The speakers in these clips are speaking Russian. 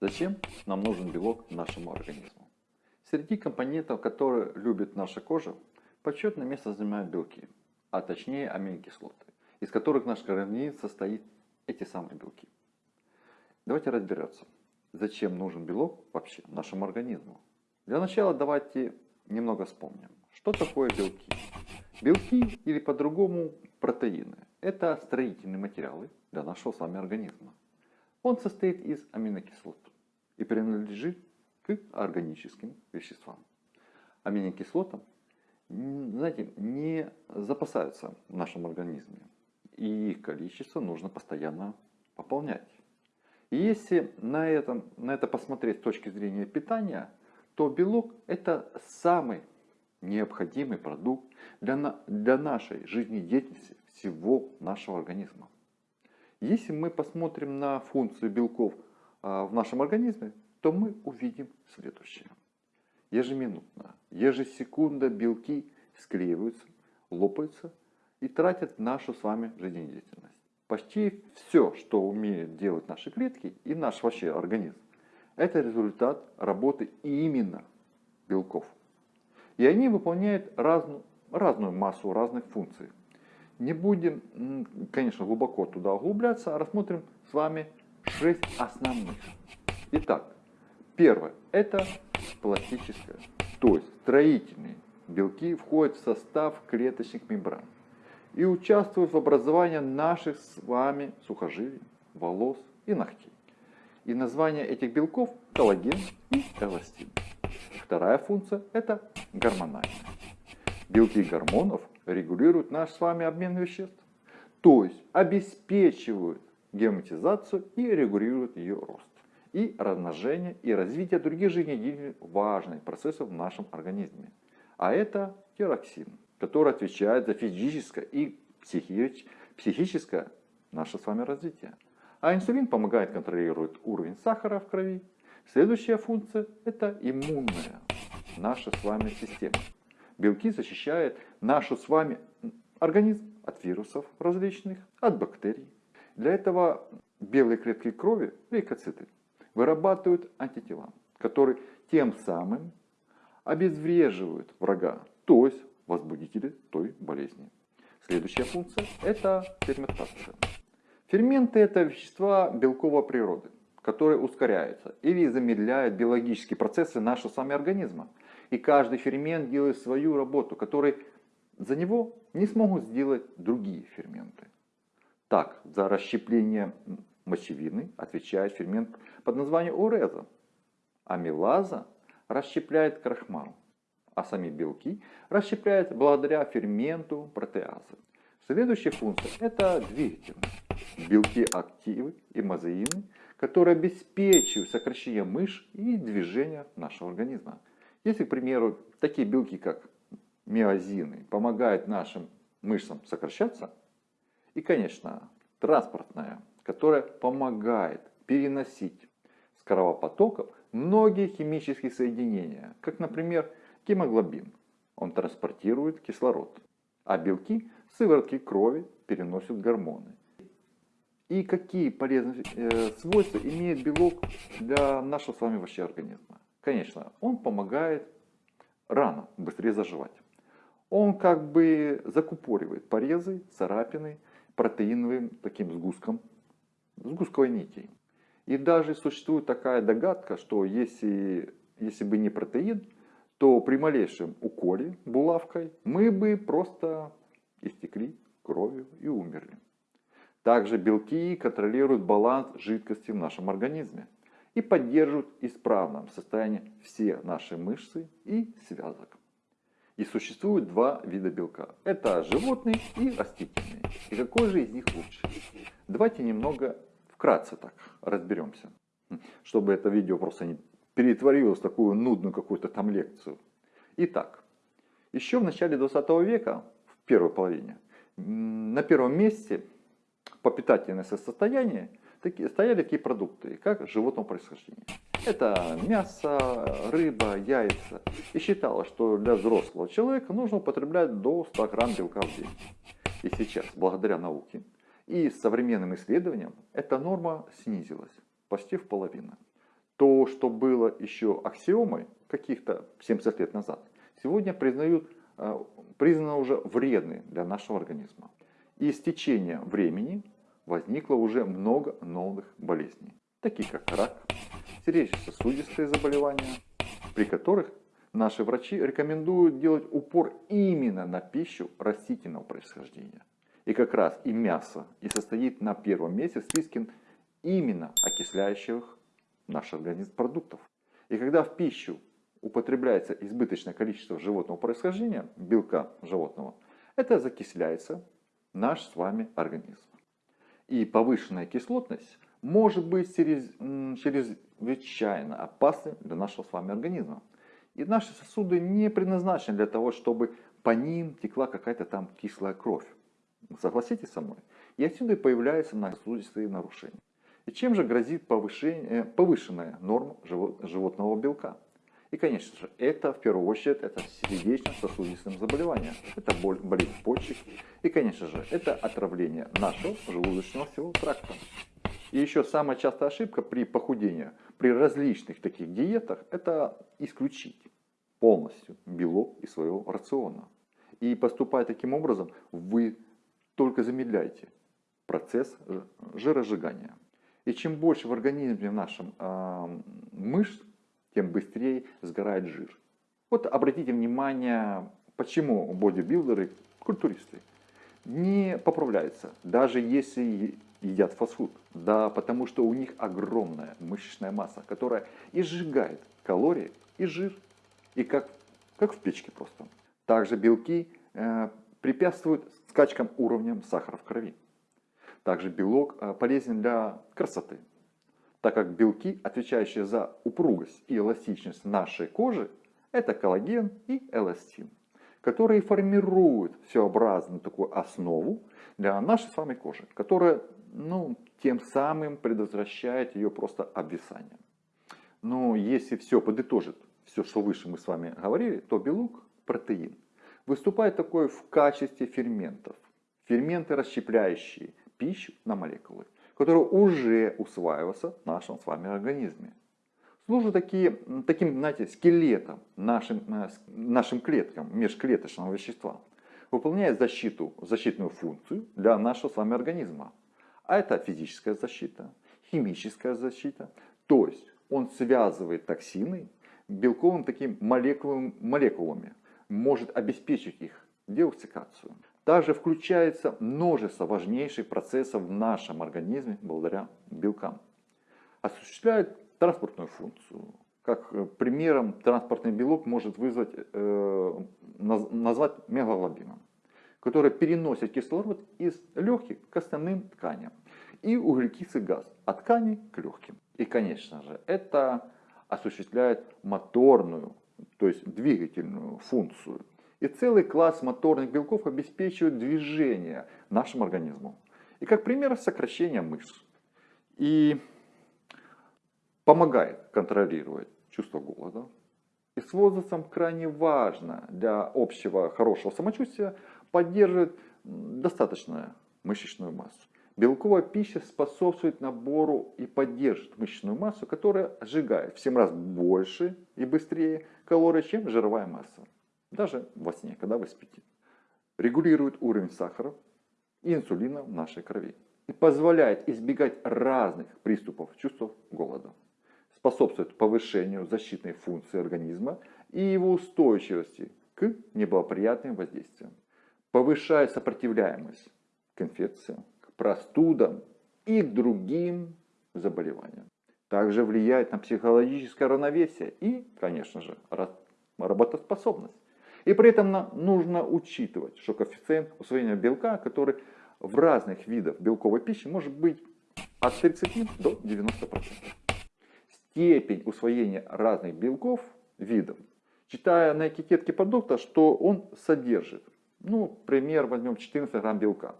Зачем нам нужен белок нашему организму? Среди компонентов, которые любит наша кожа, почетное место занимают белки, а точнее аминокислоты, из которых наш организм состоит эти самые белки. Давайте разбираться, зачем нужен белок вообще нашему организму. Для начала давайте немного вспомним, что такое белки. Белки или по-другому протеины – это строительные материалы для нашего с вами организма. Он состоит из аминокислот и принадлежит к органическим веществам. Аминокислотам, знаете, не запасаются в нашем организме, и их количество нужно постоянно пополнять. И если на, этом, на это посмотреть с точки зрения питания, то белок это самый необходимый продукт для, для нашей жизнедеятельности всего нашего организма. Если мы посмотрим на функцию белков в нашем организме, то мы увидим следующее. Ежеминутно, ежесекунда белки склеиваются, лопаются и тратят нашу с вами жизнедеятельность. Почти все, что умеют делать наши клетки и наш вообще организм, это результат работы именно белков. И они выполняют разную, разную массу разных функций. Не будем, конечно, глубоко туда углубляться, а рассмотрим с вами шесть основных. Итак, первое – это пластическое, то есть строительные белки входят в состав клеточных мембран и участвуют в образовании наших с вами сухожилий, волос и ногтей. И название этих белков – коллаген и эластин. Вторая функция – это гормональная. Белки гормонов регулируют наш с вами обмен веществ, то есть обеспечивают герметизацию и регулируют ее рост, и размножение, и развитие других жизнедеятельных важных процессов в нашем организме. А это тироксин, который отвечает за физическое и психическое наше с вами развитие. А инсулин помогает контролировать уровень сахара в крови. Следующая функция – это иммунная наша с вами система. Белки защищают нашу с вами организм от вирусов различных, от бактерий. Для этого белые клетки крови, лейкоциты, вырабатывают антитела, которые тем самым обезвреживают врага, то есть возбудители той болезни. Следующая функция – это ферментация. Ферменты – это вещества белковой природы, которые ускоряются или замедляют биологические процессы нашего с вами организма. И каждый фермент делает свою работу, которую за него не смогут сделать другие ферменты. Так, за расщепление мочевины отвечает фермент под названием уреза. Амилаза расщепляет крахмал, а сами белки расщепляет благодаря ферменту протеазы. Следующая функция – это двигательные. Белки активы и мазеины, которые обеспечивают сокращение мышц и движения нашего организма. Если, к примеру, такие белки, как миозины, помогают нашим мышцам сокращаться, и, конечно, транспортная, которая помогает переносить с кровопотоков многие химические соединения, как, например, гемоглобин. Он транспортирует кислород, а белки сыворотки крови переносят гормоны. И какие полезные э, свойства имеет белок для нашего с вами вообще организма? Конечно, он помогает рано быстрее заживать. Он как бы закупоривает порезы, царапины протеиновым таким сгустком, сгустковой нитей. И даже существует такая догадка, что если, если бы не протеин, то при малейшем уколе булавкой мы бы просто истекли кровью и умерли. Также белки контролируют баланс жидкости в нашем организме и поддерживают исправном состоянии все наши мышцы и связок. И существует два вида белка. Это животный и растительный. И какой же из них лучше? Давайте немного вкратце так разберемся. Чтобы это видео просто не перетворилось в такую нудную какую-то там лекцию. Итак, еще в начале 20 века, в первой половине, на первом месте по питательности состояния стояли такие продукты, как животного происхождения. Это мясо, рыба, яйца. И считалось, что для взрослого человека нужно употреблять до 100 грамм белка в день. И сейчас, благодаря науке и современным исследованиям, эта норма снизилась почти в половину. что было еще аксиомой каких-то 70 лет назад, сегодня признают, э, признано уже вредной для нашего организма. И с течением времени возникло уже много новых болезней, таких как рак, сердечно-сосудистые заболевания, при которых наши врачи рекомендуют делать упор именно на пищу растительного происхождения. И как раз и мясо и состоит на первом месте в списке именно окисляющих наш организм продуктов. И когда в пищу употребляется избыточное количество животного происхождения, белка животного, это закисляется наш с вами организм. И повышенная кислотность может быть чрезвычайно опасной для нашего с вами организма. И наши сосуды не предназначены для того, чтобы по ним текла какая-то там кислая кровь. Согласитесь со мной? И отсюда и появляются сосудистые нарушения. И чем же грозит повышение, повышенная норма животного белка? И, конечно же, это в первую очередь это сердечно-сосудистым заболеванием. Это боль, болезнь почек. И, конечно же, это отравление нашего желудочного всего тракта. И еще самая частая ошибка при похудении, при различных таких диетах, это исключить полностью белок из своего рациона. И поступая таким образом, вы только замедляете процесс жиросжигания. И чем больше в организме нашем э, мышц, тем быстрее сгорает жир. Вот обратите внимание, почему бодибилдеры, культуристы, не поправляются, даже если едят фастфуд. Да, потому что у них огромная мышечная масса, которая и сжигает калории и жир, и как, как в печке просто. Также белки э, препятствуют скачкам уровня сахара в крови. Также белок э, полезен для красоты, так как белки, отвечающие за упругость и эластичность нашей кожи, это коллаген и эластин, которые формируют всеобразную такую основу для нашей с вами кожи, которая ну, тем самым предотвращает ее просто обвисание. Но если все подытожит, все, что выше мы с вами говорили, то белок, протеин, выступает такой в качестве ферментов. Ферменты, расщепляющие пищу на молекулы, которые уже усваиваются в нашем с вами организме. Служат такие, таким, знаете, скелетом нашим, э, нашим клеткам межклеточного вещества. Выполняет защиту, защитную функцию для нашего с вами организма. А это физическая защита, химическая защита. То есть он связывает токсины белковым таким молекулами, молекулами, может обеспечить их деоксикацию. Также включается множество важнейших процессов в нашем организме благодаря белкам. Осуществляет транспортную функцию. Как э, примером транспортный белок может вызвать, э, назвать мегаглобином которая переносит кислород из легких к остальным тканям. И углекислый газ от тканей к легким. И, конечно же, это осуществляет моторную, то есть двигательную функцию. И целый класс моторных белков обеспечивает движение нашему организму. И как пример сокращение мышц. И помогает контролировать чувство голода. И с возрастом крайне важно для общего хорошего самочувствия поддерживает достаточную мышечную массу. Белковая пища способствует набору и поддерживает мышечную массу, которая сжигает в 7 раз больше и быстрее калорий, чем жировая масса. Даже во сне, когда вы спите. Регулирует уровень сахара и инсулина в нашей крови. И позволяет избегать разных приступов чувств голода. Способствует повышению защитной функции организма и его устойчивости к неблагоприятным воздействиям повышает сопротивляемость к инфекциям, к простудам и к другим заболеваниям. Также влияет на психологическое равновесие и, конечно же, работоспособность. И при этом нужно учитывать, что коэффициент усвоения белка, который в разных видах белковой пищи может быть от 30 до 90%. Степень усвоения разных белков видов, читая на этикетке продукта, что он содержит ну, пример возьмем 14 грамм белка.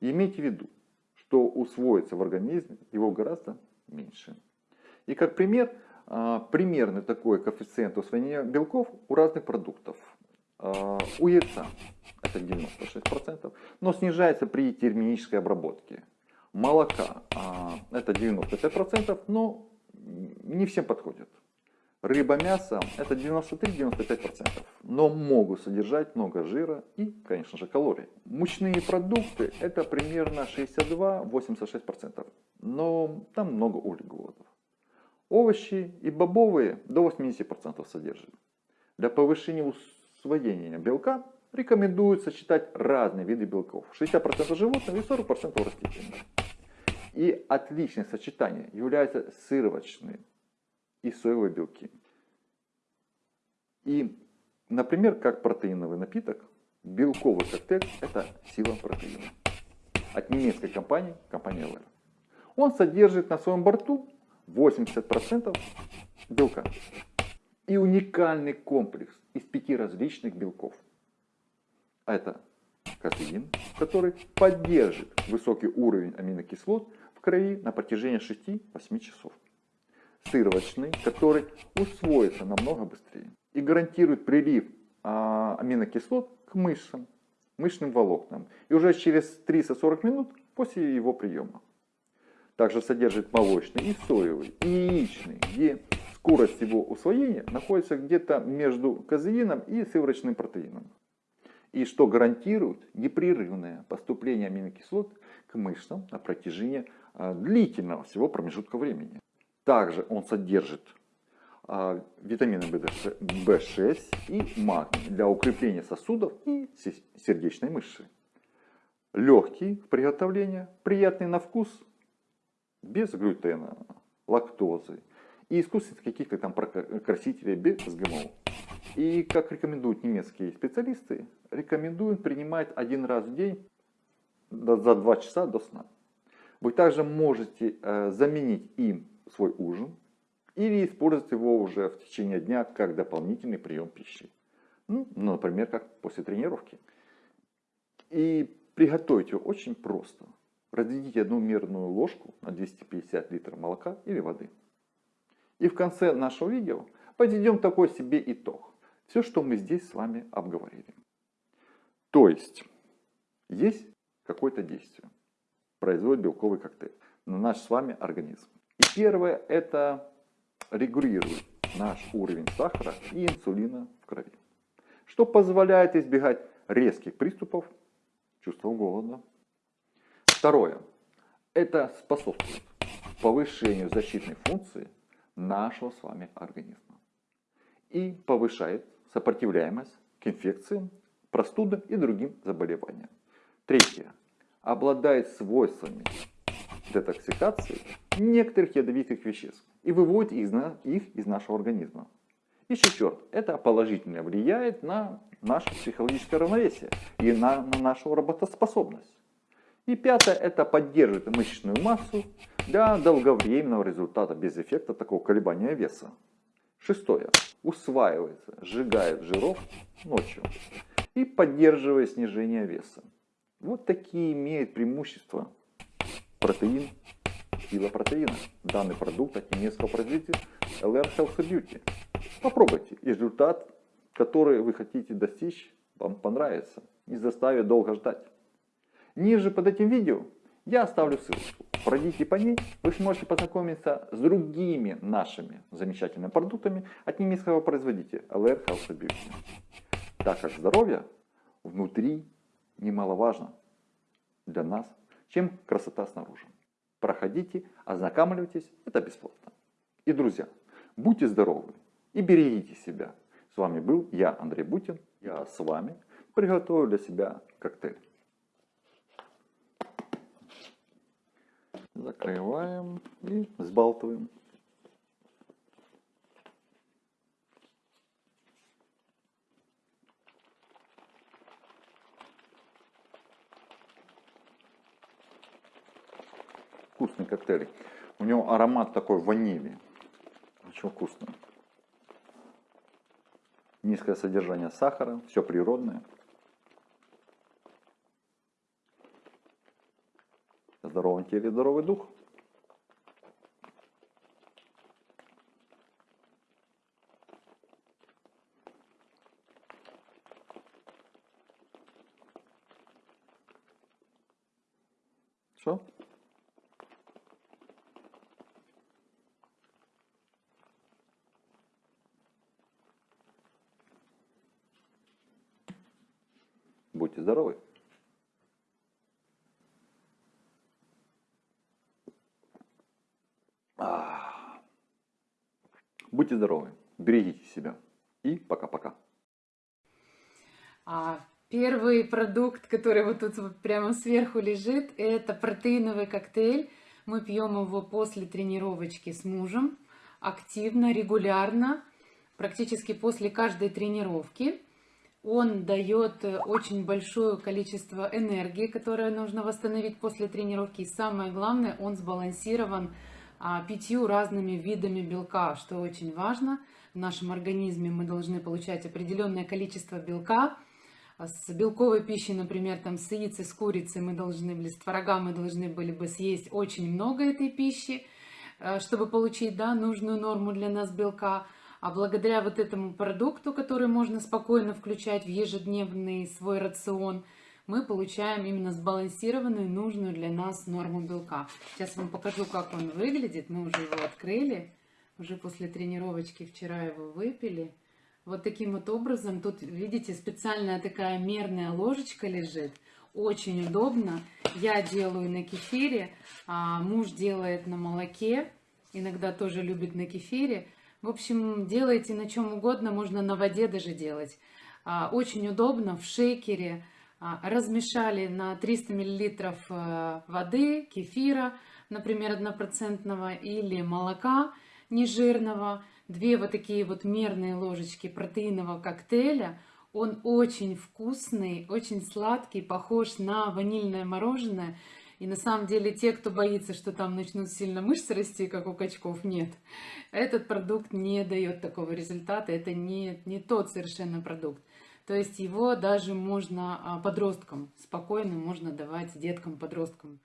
Имейте в виду, что усвоится в организме его гораздо меньше. И как пример, а, примерный такой коэффициент усвоения белков у разных продуктов. А, у яйца это 96%, но снижается при термической обработке. Молока а, это 95%, но не всем подходят. Рыба, мясо это 93-95%, но могут содержать много жира и, конечно же, калорий. Мучные продукты это примерно 62-86%, но там много углеводов. Овощи и бобовые до 80% содержат. Для повышения усвоения белка рекомендуют сочетать разные виды белков. 60% животных и 40% растительных. И отличное сочетание являются сыровочные и соевые белки. И, например, как протеиновый напиток, белковый коктейль – это сила протеина. От немецкой компании, компании LR. Он содержит на своем борту 80% белка. И уникальный комплекс из пяти различных белков. Это кофеин, который поддержит высокий уровень аминокислот в крови на протяжении 6-8 часов сыровочный, который усвоится намного быстрее и гарантирует прилив а, аминокислот к мышцам, мышечным волокнам. И уже через 30-40 минут после его приема. Также содержит молочный и соевый, и яичный, где скорость его усвоения находится где-то между казеином и сывороточным протеином. И что гарантирует непрерывное поступление аминокислот к мышцам на протяжении а, длительного всего промежутка времени. Также он содержит а, витамины В6 и магний для укрепления сосудов и сердечной мышцы. Легкий в приготовлении, приятный на вкус, без глютена, лактозы и искусственных каких-то там красителей без ГМО. И как рекомендуют немецкие специалисты, рекомендуют принимать один раз в день за 2 часа до сна. Вы также можете э, заменить им свой ужин или использовать его уже в течение дня как дополнительный прием пищи. Ну, например, как после тренировки. И приготовить его очень просто. Разведите одну мерную ложку на 250 литров молока или воды. И в конце нашего видео подведем такой себе итог. Все, что мы здесь с вами обговорили. То есть, есть какое-то действие. Производит белковый коктейль на наш с вами организм. И первое это регулирует наш уровень сахара и инсулина в крови. Что позволяет избегать резких приступов чувства голода. Второе. Это способствует повышению защитной функции нашего с вами организма. И повышает сопротивляемость к инфекциям, простудам и другим заболеваниям. Третье. Обладает свойствами детоксикации некоторых ядовитых веществ и выводит их, из нашего организма. И четвертое, это положительно влияет на наше психологическое равновесие и на, на нашу работоспособность. И пятое, это поддерживает мышечную массу для долговременного результата без эффекта такого колебания веса. Шестое, усваивается, сжигает жиров ночью и поддерживает снижение веса. Вот такие имеют преимущества протеин, протеина. Данный продукт от немецкого производителя LR Health Beauty. Попробуйте. И результат, который вы хотите достичь, вам понравится. Не заставит долго ждать. Ниже под этим видео я оставлю ссылочку. Пройдите по ней, вы сможете познакомиться с другими нашими замечательными продуктами от немецкого производителя LR Health Beauty. Так как здоровье внутри немаловажно для нас чем красота снаружи. Проходите, ознакомливайтесь, это бесплатно. И, друзья, будьте здоровы и берегите себя. С вами был я, Андрей Бутин. Я с вами приготовил для себя коктейль. Закрываем и сбалтываем. Вкусный коктейль. У него аромат такой ванили. Очень вкусно. Низкое содержание сахара, все природное. В здоровом теле здоровый дух. Все. Будьте здоровы! Будьте здоровы, берегите себя и пока-пока. А первый продукт, который вот тут вот прямо сверху лежит, это протеиновый коктейль. Мы пьем его после тренировочки с мужем, активно, регулярно, практически после каждой тренировки. Он дает очень большое количество энергии, которое нужно восстановить после тренировки. И самое главное, он сбалансирован а, пятью разными видами белка, что очень важно. В нашем организме мы должны получать определенное количество белка, с белковой пищей, например, там с яиц, с курицы мы должны были, с творога мы должны были бы съесть очень много этой пищи, э, чтобы получить да, нужную норму для нас белка. А благодаря вот этому продукту, который можно спокойно включать в ежедневный свой рацион, мы получаем именно сбалансированную, нужную для нас норму белка. Сейчас вам покажу, как он выглядит. Мы уже его открыли, уже после тренировочки вчера его выпили. Вот таким вот образом, тут, видите, специальная такая мерная ложечка лежит. Очень удобно. Я делаю на кефире, а муж делает на молоке. Иногда тоже любит на кефире. В общем, делайте на чем угодно, можно на воде даже делать. А, очень удобно в шейкере. А, размешали на 300 миллилитров э, воды, кефира, например, однопроцентного, или молока нежирного две вот такие вот мерные ложечки протеинового коктейля. Он очень вкусный, очень сладкий, похож на ванильное мороженое. И на самом деле те, кто боится, что там начнут сильно мышцы расти, как у качков, нет. Этот продукт не дает такого результата, это не, не тот совершенно продукт. То есть его даже можно а, подросткам, спокойно можно давать деткам, подросткам.